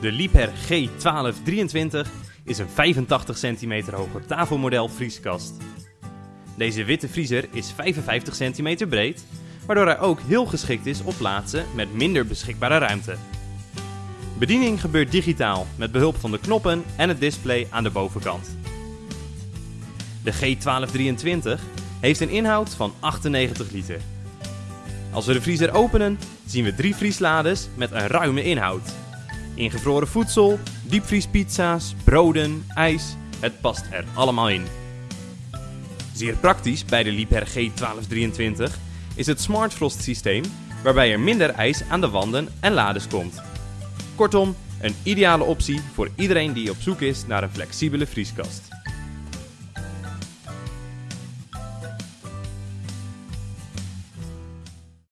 De Liebherr G1223 is een 85 cm hoge tafelmodel vrieskast. Deze witte vriezer is 55 cm breed, waardoor hij ook heel geschikt is op plaatsen met minder beschikbare ruimte. Bediening gebeurt digitaal met behulp van de knoppen en het display aan de bovenkant. De G1223 heeft een inhoud van 98 liter. Als we de vriezer openen, zien we drie vrieslades met een ruime inhoud. Ingevroren voedsel, diepvriespizza's, broden, ijs, het past er allemaal in. Zeer praktisch bij de Liebherr G1223 is het Smart Frost systeem waarbij er minder ijs aan de wanden en lades komt. Kortom, een ideale optie voor iedereen die op zoek is naar een flexibele vrieskast.